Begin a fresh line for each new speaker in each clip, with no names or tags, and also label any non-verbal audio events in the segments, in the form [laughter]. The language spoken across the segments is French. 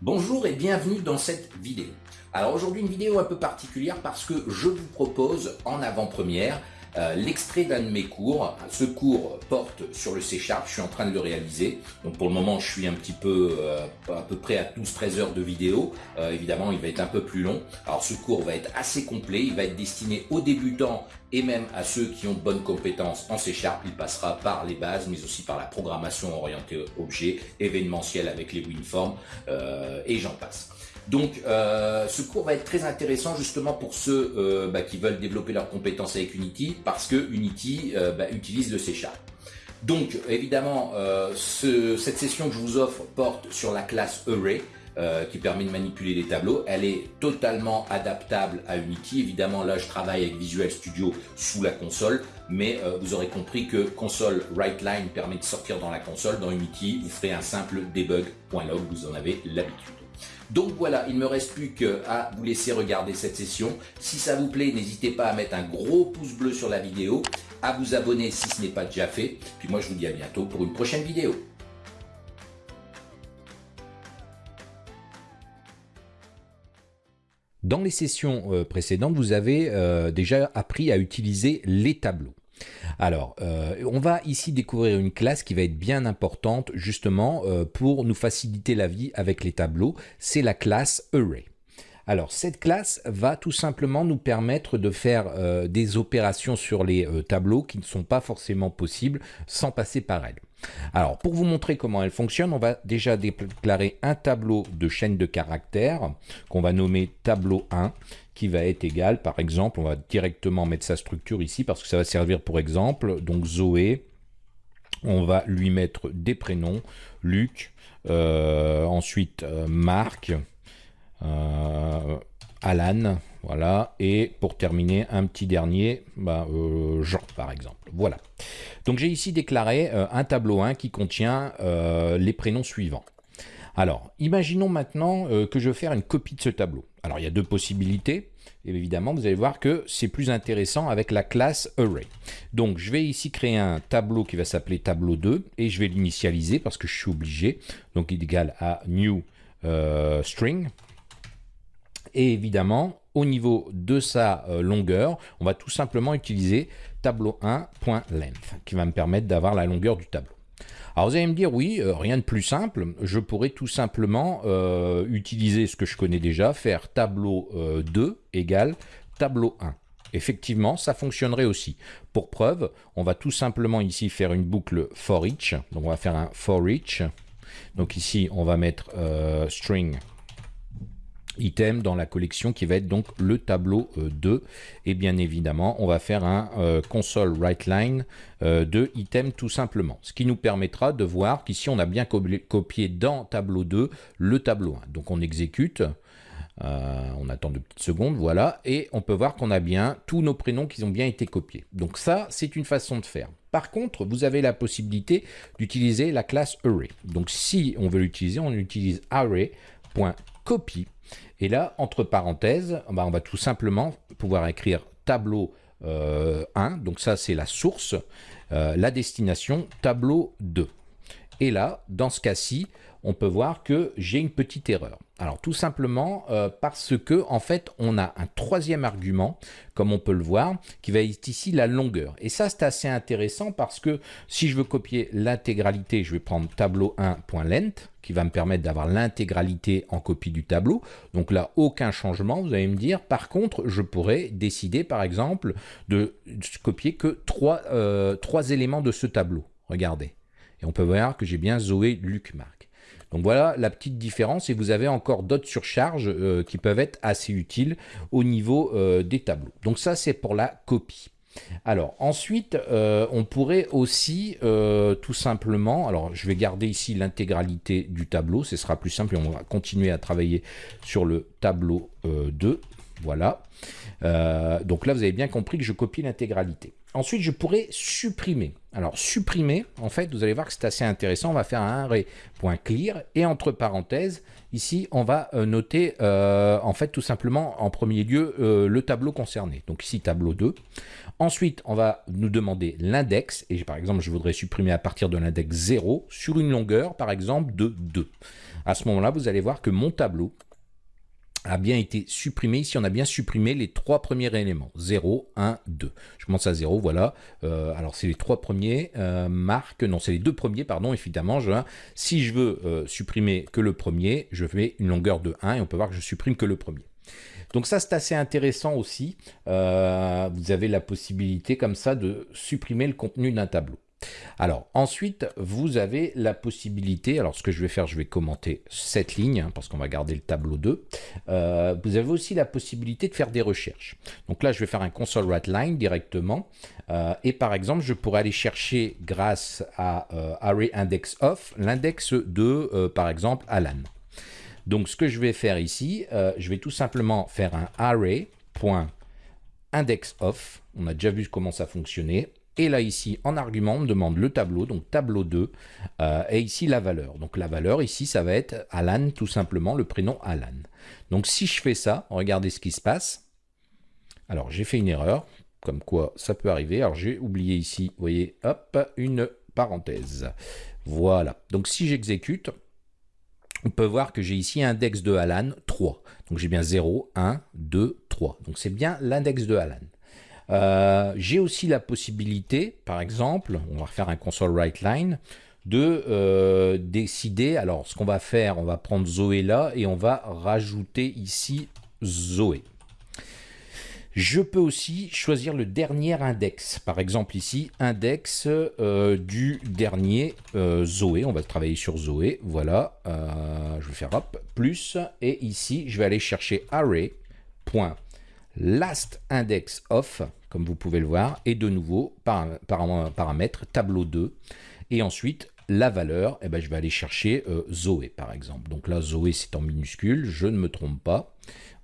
Bonjour et bienvenue dans cette vidéo. Alors aujourd'hui une vidéo un peu particulière parce que je vous propose en avant-première euh, l'extrait d'un de mes cours. Ce cours porte sur le C Sharp, je suis en train de le réaliser. Donc pour le moment, je suis un petit peu euh, à peu près à 12-13 heures de vidéo. Euh, évidemment, il va être un peu plus long. Alors ce cours va être assez complet, il va être destiné aux débutants et même à ceux qui ont de bonnes compétences en C Sharp. Il passera par les bases, mais aussi par la programmation orientée objet, événementielle avec les WinForms et j'en passe. Donc, euh, ce cours va être très intéressant justement pour ceux euh, bah, qui veulent développer leurs compétences avec Unity, parce que Unity euh, bah, utilise le C Sharp. Donc, évidemment, cette session que je vous offre porte sur la classe Array, qui permet de manipuler les tableaux. Elle est totalement adaptable à Unity. Évidemment, là, je travaille avec Visual Studio sous la console, mais vous aurez compris que console WriteLine permet de sortir dans la console. Dans Unity, vous ferez un simple debug.log, vous en avez l'habitude. Donc voilà, il ne me reste plus qu'à vous laisser regarder cette session. Si ça vous plaît, n'hésitez pas à mettre un gros pouce bleu sur la vidéo, à vous abonner si ce n'est pas déjà fait. Puis moi je vous dis à bientôt pour une prochaine vidéo.
Dans les sessions euh, précédentes, vous avez euh, déjà appris à utiliser les tableaux. Alors, euh, on va ici découvrir une classe qui va être bien importante justement euh, pour nous faciliter la vie avec les tableaux. C'est la classe Array. Alors, cette classe va tout simplement nous permettre de faire euh, des opérations sur les tableaux qui ne sont pas forcément possibles sans passer par elle. Alors, pour vous montrer comment elle fonctionne, on va déjà déclarer un tableau de chaîne de caractères qu'on va nommer tableau 1 qui va être égal, par exemple, on va directement mettre sa structure ici parce que ça va servir pour exemple. Donc Zoé, on va lui mettre des prénoms, Luc, euh, ensuite euh, Marc, euh, Alan, voilà, et pour terminer, un petit dernier, bah, Jean par exemple. Voilà. Donc j'ai ici déclaré un tableau 1 qui contient les prénoms suivants. Alors, imaginons maintenant que je veux faire une copie de ce tableau. Alors, il y a deux possibilités. Et évidemment, vous allez voir que c'est plus intéressant avec la classe Array. Donc, je vais ici créer un tableau qui va s'appeler tableau 2 et je vais l'initialiser parce que je suis obligé. Donc, il est égal à new euh, string. Et évidemment, au niveau de sa euh, longueur, on va tout simplement utiliser tableau1.length qui va me permettre d'avoir la longueur du tableau. Alors vous allez me dire, oui, euh, rien de plus simple, je pourrais tout simplement euh, utiliser ce que je connais déjà, faire tableau 2 euh, égale tableau 1. Effectivement, ça fonctionnerait aussi. Pour preuve, on va tout simplement ici faire une boucle for each. Donc on va faire un for each. Donc ici, on va mettre string item dans la collection qui va être donc le tableau 2 euh, et bien évidemment on va faire un euh, console write line euh, de item tout simplement ce qui nous permettra de voir qu'ici on a bien copié dans tableau 2 le tableau 1 donc on exécute on attend deux petites secondes, voilà, et on peut voir qu'on a bien tous nos prénoms qui ont bien été copiés. Donc ça, c'est une façon de faire. Par contre, vous avez la possibilité d'utiliser la classe array. Donc si on veut l'utiliser, on utilise array.copy et là, entre parenthèses, bah, on va tout simplement pouvoir écrire tableau 1, euh, donc ça c'est la source, euh, la destination tableau 2. Et là, dans ce cas-ci, on peut voir que j'ai une petite erreur. Alors tout simplement euh, parce que en fait on a un troisième argument, comme on peut le voir, qui va être ici la longueur. Et ça c'est assez intéressant parce que si je veux copier l'intégralité, je vais prendre tableau 1.length qui va me permettre d'avoir l'intégralité en copie du tableau. Donc là aucun changement, vous allez me dire. Par contre je pourrais décider par exemple de copier que trois, euh, trois éléments de ce tableau. Regardez. Et on peut voir que j'ai bien Zoé Luc Marc. Donc voilà la petite différence et vous avez encore d'autres surcharges euh, qui peuvent être assez utiles au niveau euh, des tableaux. Donc ça c'est pour la copie. Alors ensuite, euh, on pourrait aussi tout simplement, alors je vais garder ici l'intégralité du tableau, ce sera plus simple et on va continuer à travailler sur le tableau 2. Voilà. Euh, donc là, vous avez bien compris que je copie l'intégralité. Ensuite, je pourrais supprimer. Alors, supprimer, en fait, vous allez voir que c'est assez intéressant. On va faire un array.clear et entre parenthèses, ici, on va euh, noter, euh, en fait, tout simplement, en premier lieu, le tableau concerné. Donc ici, tableau 2. Ensuite, on va nous demander l'index. Et par exemple, je voudrais supprimer à partir de l'index 0 sur une longueur, par exemple, de 2. À ce moment-là, vous allez voir que mon tableau a bien été supprimé. Ici, on a bien supprimé les trois premiers éléments. 0, 1, 2. Je commence à 0, voilà. Euh, alors, c'est les trois premiers. Euh, marque, non, c'est les deux premiers, pardon, évidemment. Je, si je veux euh, supprimer que le premier, je fais une longueur de 1 et on peut voir que je supprime que le premier. Donc ça, c'est assez intéressant aussi. vous avez la possibilité comme ça de supprimer le contenu d'un tableau. Alors ensuite, vous avez la possibilité, alors ce que je vais faire, je vais commenter cette ligne, hein, parce qu'on va garder le tableau 2. Euh, vous avez aussi la possibilité de faire des recherches. Donc là, je vais faire un console line directement. Euh, et par exemple, je pourrais aller chercher grâce à euh, array index of l'index de, par exemple, Alan. Donc ce que je vais faire ici, je vais tout simplement faire un array.indexOf. On a déjà vu comment ça fonctionnait. Et là, ici, en argument, on me demande le tableau, donc tableau 2, euh, et ici la valeur. Donc la valeur, ici, ça va être Alan, tout simplement, le prénom Alan. Donc si je fais ça, regardez ce qui se passe. Alors, j'ai fait une erreur, comme quoi ça peut arriver. Alors, j'ai oublié ici, vous voyez, hop, une parenthèse. Voilà. Donc si j'exécute, on peut voir que j'ai ici index de Alan 3. Donc j'ai bien 0, 1, 2, 3. Donc c'est bien l'index de Alan. Euh, j'ai aussi la possibilité, par exemple, on va refaire un console write line, de euh, décider, alors ce qu'on va faire, on va prendre Zoé là et on va rajouter ici Zoé. Je peux aussi choisir le dernier index. Par exemple ici, index euh, du dernier Zoé. On va travailler sur Zoé. Voilà. je vais faire hop, plus. Et ici, je vais aller chercher array.lastIndexOf comme vous pouvez le voir, et de nouveau, par, par paramètre, tableau 2, et ensuite, la valeur, eh ben, je vais aller chercher euh, Zoé, par exemple. Donc là, Zoé, c'est en minuscule, je ne me trompe pas.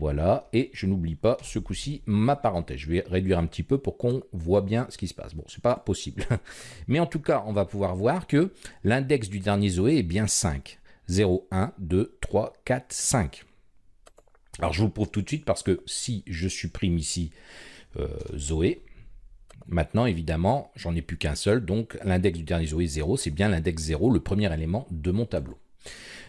Voilà, et je n'oublie pas ce coup-ci ma parenthèse. Je vais réduire un petit peu pour qu'on voit bien ce qui se passe. Bon, c'est pas possible. [laughs] Mais en tout cas, on va pouvoir voir que l'index du dernier Zoé est bien 5. 0, 1, 2, 3, 4, 5. Alors je vous le prouve tout de suite parce que si je supprime ici Zoé. Maintenant, évidemment, j'en ai plus qu'un seul, donc l'index du dernier Zoé 0, c'est bien l'index 0, le premier élément de mon tableau.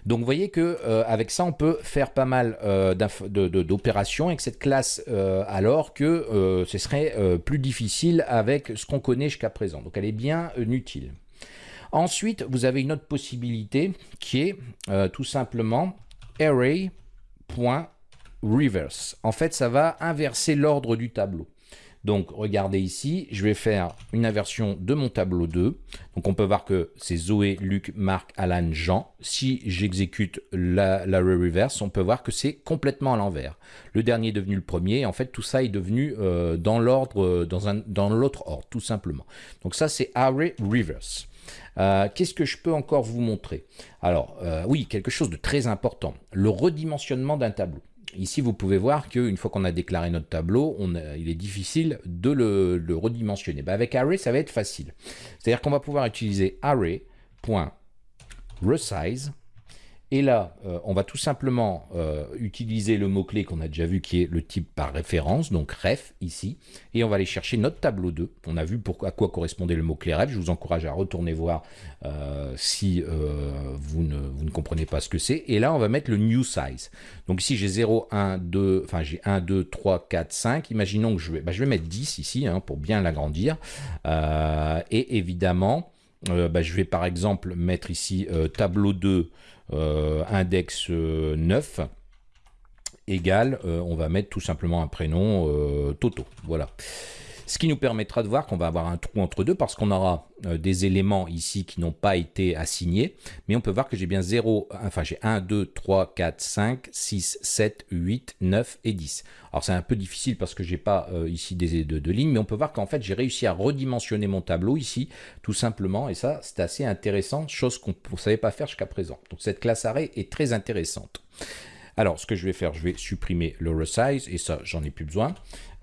Donc vous voyez que euh, avec ça on peut faire pas mal euh, d'opérations avec cette classe alors que ce serait plus difficile avec ce qu'on connaît jusqu'à présent. Donc elle est bien utile. Ensuite vous avez une autre possibilité qui est tout simplement array.reverse. En fait ça va inverser l'ordre du tableau. Donc regardez ici, je vais faire une inversion de mon tableau 2. Donc on peut voir que c'est Zoé, Luc, Marc, Alan, Jean. Si j'exécute la, reverse, on peut voir que c'est complètement à l'envers. Le dernier est devenu le premier. En fait, tout ça est devenu euh, dans l'ordre, euh, dans l'autre ordre, tout simplement. Donc ça, c'est array reverse. Euh, qu'est-ce que je peux encore vous montrer? Alors, oui, quelque chose de très important, le redimensionnement d'un tableau. Ici, vous pouvez voir qu'une fois qu'on a déclaré notre tableau, il est difficile de le, redimensionner. Bah, avec array, ça va être facile. C'est-à-dire qu'on va pouvoir utiliser array.resize et là, euh, on va tout simplement euh, utiliser le mot-clé qu'on a déjà vu qui est le type par référence, donc ref ici, et on va aller chercher notre tableau 2. On a vu à quoi correspondait le mot-clé ref. Je vous encourage à retourner voir euh, si vous ne, vous, ne, comprenez pas ce que c'est. Et là, on va mettre le new size. Donc ici, j'ai 0, 1, 2, enfin j'ai 1, 2, 3, 4, 5. Imaginons que je vais, bah, je vais mettre 10 ici hein, pour bien l'agrandir. et évidemment, bah, je vais par exemple mettre ici tableau 2 euh, index 9 euh, égale, euh, on va mettre tout simplement un prénom Toto. Voilà. Ce qui nous permettra de voir qu'on va avoir un trou entre deux parce qu'on aura des éléments ici qui n'ont pas été assignés. Mais on peut voir que j'ai bien 0, enfin j'ai 1, 2, 3, 4, 5, 6, 7, 8, 9 et 10. Alors c'est un peu difficile parce que j'ai pas ici des de, de lignes, mais on peut voir qu'en fait j'ai réussi à redimensionner mon tableau ici, tout simplement. Et ça, c'est assez intéressant, chose qu'on ne savait pas faire jusqu'à présent. Donc cette classe array est très intéressante. Alors, ce que je vais faire, je vais supprimer le resize, et ça, j'en ai plus besoin.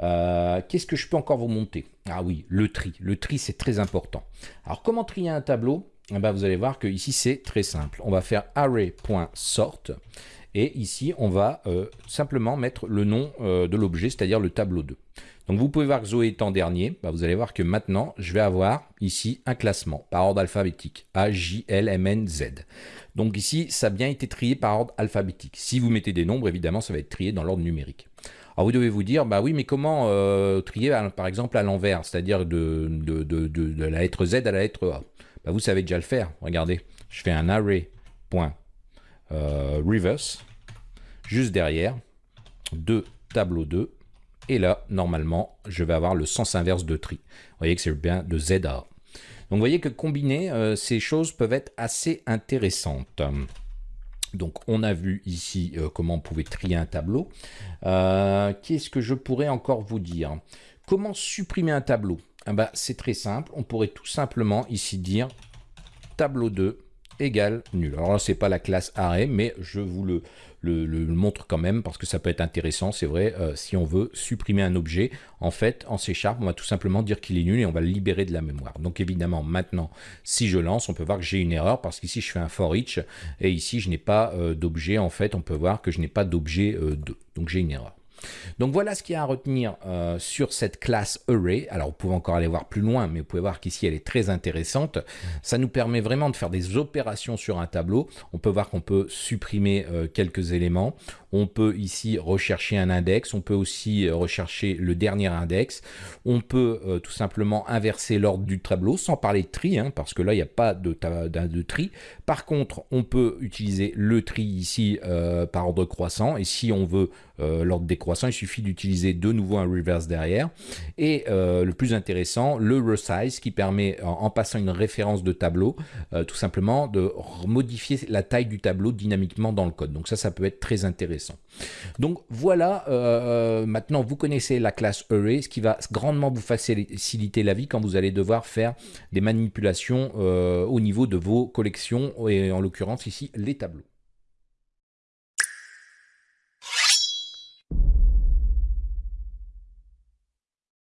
Euh, qu'est-ce que je peux encore vous monter? Ah oui, le tri. Le tri, c'est très important. Alors, comment trier un tableau? Eh ben, Vous allez voir que ici, c'est très simple. On va faire array.sort, et ici, on va euh, simplement mettre le nom euh, de l'objet, c'est-à-dire le tableau 2. Donc vous pouvez voir que Zoé est en dernier. Bah, vous allez voir que maintenant, je vais avoir ici un classement par ordre alphabétique. A, J, L, M, N, Z. Donc ici, ça a bien été trié par ordre alphabétique. Si vous mettez des nombres, évidemment, ça va être trié dans l'ordre numérique. Alors vous devez vous dire, bah oui, mais comment euh, trier par exemple à l'envers, c'est-à-dire de, de, la lettre Z à la lettre A? Bah, Vous savez déjà le faire. Regardez, je fais un array.reverse, euh, juste derrière, de tableau 2, et là, normalement, je vais avoir le sens inverse de tri. Vous voyez que c'est bien de Z à A. Donc vous voyez que combiner euh, ces choses peuvent être assez intéressantes. Donc on a vu ici euh, comment on pouvait trier un tableau. Euh, qu'est-ce que je pourrais encore vous dire? Comment supprimer un tableau? Bah, C'est très simple, on pourrait tout simplement ici dire tableau 2 égale nul. Alors là, c'est pas la classe array, mais je vous le, le, montre quand même parce que ça peut être intéressant, c'est vrai, euh, si on veut supprimer un objet, en fait, en C Sharp, on va tout simplement dire qu'il est nul et on va le libérer de la mémoire. Donc évidemment, maintenant, si je lance, on peut voir que j'ai une erreur parce qu'ici, je fais un for each et ici, je n'ai pas euh, d'objet, en fait, on peut voir que je n'ai pas d'objet 2. Euh, donc j'ai une erreur. Donc voilà ce qu'il y a à retenir euh, sur cette classe Array. Alors vous pouvez encore aller voir plus loin, mais vous pouvez voir qu'ici elle est très intéressante. Ça nous permet vraiment de faire des opérations sur un tableau. On peut voir qu'on peut supprimer euh, quelques éléments. On peut ici rechercher un index. On peut aussi euh, rechercher le dernier index. On peut tout simplement inverser l'ordre du tableau sans parler de tri, hein, parce que là il n'y a pas de, tri. Par contre, on peut utiliser le tri ici par ordre croissant. Et si on veut l'ordre décroissant, il suffit d'utiliser de nouveau un reverse derrière. Et euh, le plus intéressant, le resize qui permet, en, passant une référence de tableau, euh, tout simplement de modifier la taille du tableau dynamiquement dans le code. Donc ça, ça peut être très intéressant. Donc voilà, euh, maintenant vous connaissez la classe array, ce qui va grandement vous faciliter la vie quand vous allez devoir faire des manipulations au niveau de vos collections, et en l'occurrence ici les tableaux.